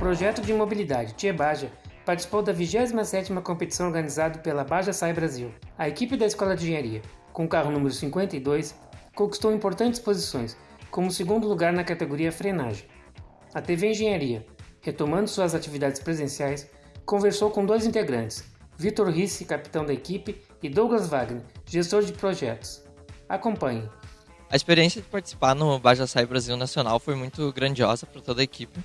projeto de mobilidade Tia Baja participou da 27ª competição organizada pela Baja Sai Brasil. A equipe da Escola de Engenharia, com o carro número 52, conquistou importantes posições, como segundo lugar na categoria frenagem. A TV Engenharia, retomando suas atividades presenciais, conversou com dois integrantes, Vitor Risse, capitão da equipe, e Douglas Wagner, gestor de projetos. Acompanhe. A experiência de participar no Baja Sai Brasil Nacional foi muito grandiosa para toda a equipe.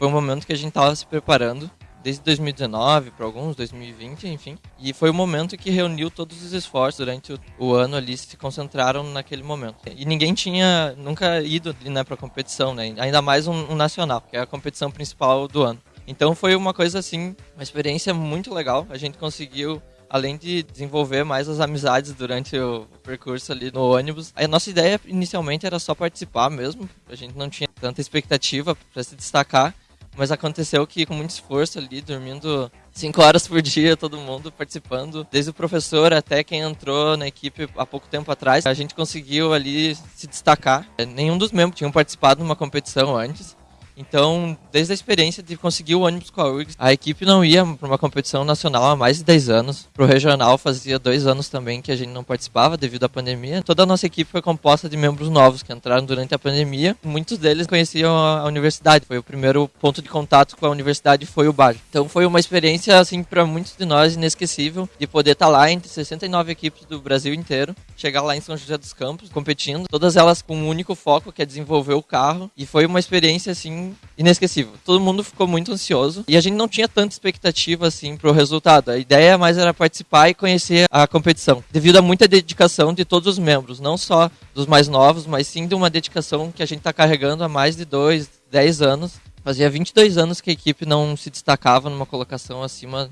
Foi um momento que a gente estava se preparando desde 2019 para alguns, 2020, enfim. E foi o momento que reuniu todos os esforços durante o, o ano ali, se concentraram naquele momento. E ninguém tinha nunca ido né, para competição, né? ainda mais um, um nacional, que é a competição principal do ano. Então foi uma coisa assim, uma experiência muito legal. A gente conseguiu além de desenvolver mais as amizades durante o percurso ali no ônibus. A nossa ideia inicialmente era só participar mesmo, a gente não tinha tanta expectativa para se destacar, mas aconteceu que com muito esforço ali, dormindo cinco horas por dia, todo mundo participando, desde o professor até quem entrou na equipe há pouco tempo atrás, a gente conseguiu ali se destacar. Nenhum dos membros tinham participado de uma competição antes. Então, desde a experiência de conseguir o ônibus com a URGS, a equipe não ia para uma competição nacional há mais de 10 anos. Para o regional, fazia dois anos também que a gente não participava devido à pandemia. Toda a nossa equipe foi composta de membros novos que entraram durante a pandemia. Muitos deles conheciam a universidade. Foi o primeiro ponto de contato com a universidade foi o bar. Então, foi uma experiência, assim, para muitos de nós inesquecível de poder estar tá lá entre 69 equipes do Brasil inteiro, chegar lá em São José dos Campos, competindo, todas elas com um único foco, que é desenvolver o carro. E foi uma experiência, assim, inesquecível. Todo mundo ficou muito ansioso e a gente não tinha tanta expectativa assim pro resultado. A ideia mais era participar e conhecer a competição, devido a muita dedicação de todos os membros, não só dos mais novos, mas sim de uma dedicação que a gente está carregando há mais de dois, dez anos. Fazia 22 anos que a equipe não se destacava numa colocação acima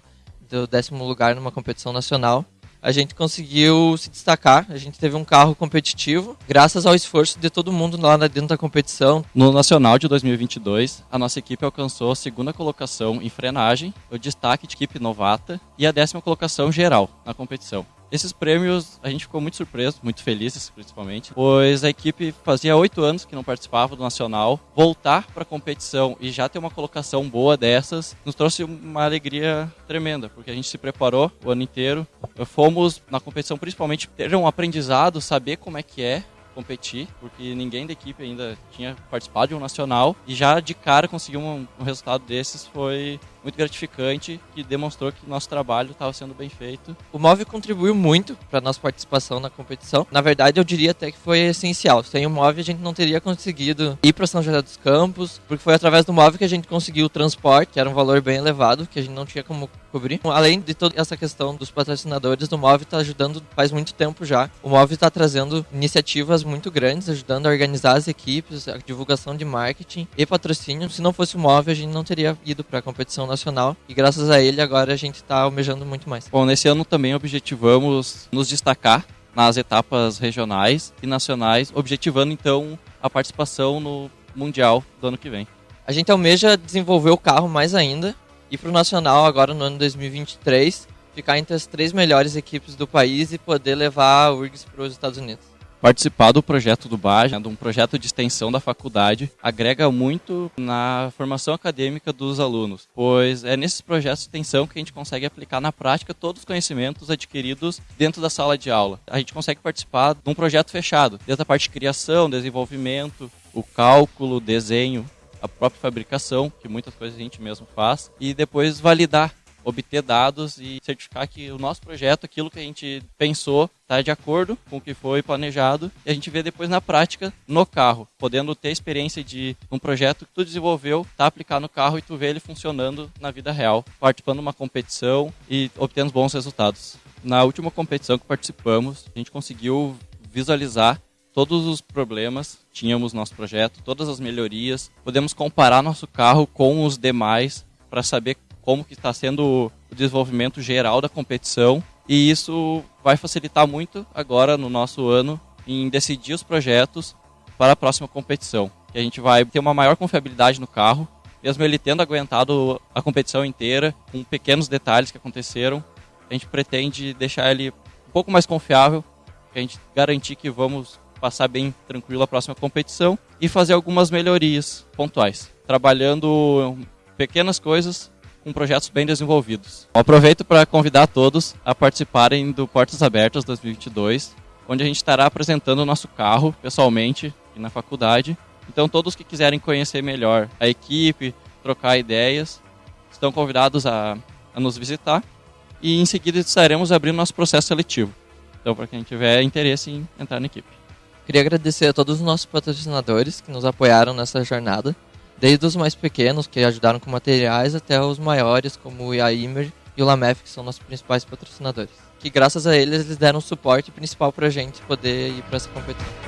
do décimo lugar numa competição nacional a gente conseguiu se destacar. A gente teve um carro competitivo, graças ao esforço de todo mundo lá dentro da competição. No Nacional de 2022, a nossa equipe alcançou a segunda colocação em frenagem, o destaque de equipe novata e a décima colocação geral na competição. Esses prêmios a gente ficou muito surpreso, muito felizes principalmente, pois a equipe fazia oito anos que não participava do Nacional. Voltar para a competição e já ter uma colocação boa dessas nos trouxe uma alegria tremenda, porque a gente se preparou o ano inteiro. Fomos na competição principalmente ter um aprendizado, saber como é que é competir, porque ninguém da equipe ainda tinha participado de um nacional e já de cara conseguir um, um resultado desses foi muito gratificante, que demonstrou que nosso trabalho estava sendo bem feito. O MOV contribuiu muito para nossa participação na competição. Na verdade, eu diria até que foi essencial. Sem o MOV, a gente não teria conseguido ir para São José dos Campos, porque foi através do MOV que a gente conseguiu o transporte, que era um valor bem elevado, que a gente não tinha como cobrir. Além de toda essa questão dos patrocinadores, o MOV está ajudando faz muito tempo já. O MOV está trazendo iniciativas muito grandes, ajudando a organizar as equipes, a divulgação de marketing e patrocínio. Se não fosse o MOV, a gente não teria ido para a competição nacional nacional e graças a ele agora a gente está almejando muito mais. Bom, nesse ano também objetivamos nos destacar nas etapas regionais e nacionais, objetivando então a participação no Mundial do ano que vem. A gente almeja desenvolver o carro mais ainda e para o Nacional agora no ano 2023 ficar entre as três melhores equipes do país e poder levar a URGS para os Estados Unidos participar do projeto do BAG, né, de um projeto de extensão da faculdade, agrega muito na formação acadêmica dos alunos, pois é nesses projetos de extensão que a gente consegue aplicar na prática todos os conhecimentos adquiridos dentro da sala de aula. A gente consegue participar de um projeto fechado, desde a parte de criação, desenvolvimento, o cálculo, desenho, a própria fabricação, que muitas coisas a gente mesmo faz, e depois validar obter dados e certificar que o nosso projeto, aquilo que a gente pensou, está de acordo com o que foi planejado e a gente vê depois na prática no carro, podendo ter experiência de um projeto que tu desenvolveu, tá aplicado no carro e tu vê ele funcionando na vida real, participando de uma competição e obtendo bons resultados. Na última competição que participamos, a gente conseguiu visualizar todos os problemas, tínhamos nosso projeto, todas as melhorias, podemos comparar nosso carro com os demais para saber como que está sendo o desenvolvimento geral da competição e isso vai facilitar muito agora no nosso ano em decidir os projetos para a próxima competição. Que a gente vai ter uma maior confiabilidade no carro, mesmo ele tendo aguentado a competição inteira, com pequenos detalhes que aconteceram, a gente pretende deixar ele um pouco mais confiável, a gente garantir que vamos passar bem tranquilo a próxima competição e fazer algumas melhorias pontuais, trabalhando pequenas coisas com projetos bem desenvolvidos. Aproveito para convidar todos a participarem do Portas Abertas 2022, onde a gente estará apresentando o nosso carro pessoalmente e na faculdade. Então, todos que quiserem conhecer melhor a equipe, trocar ideias, estão convidados a, a nos visitar. E em seguida estaremos abrindo nosso processo seletivo. Então, para quem tiver interesse em entrar na equipe. Queria agradecer a todos os nossos patrocinadores que nos apoiaram nessa jornada, desde os mais pequenos, que ajudaram com materiais, até os maiores, como o Iaimer e o Lamef, que são nossos principais patrocinadores. Que graças a eles, eles deram suporte principal para a gente poder ir para essa competição.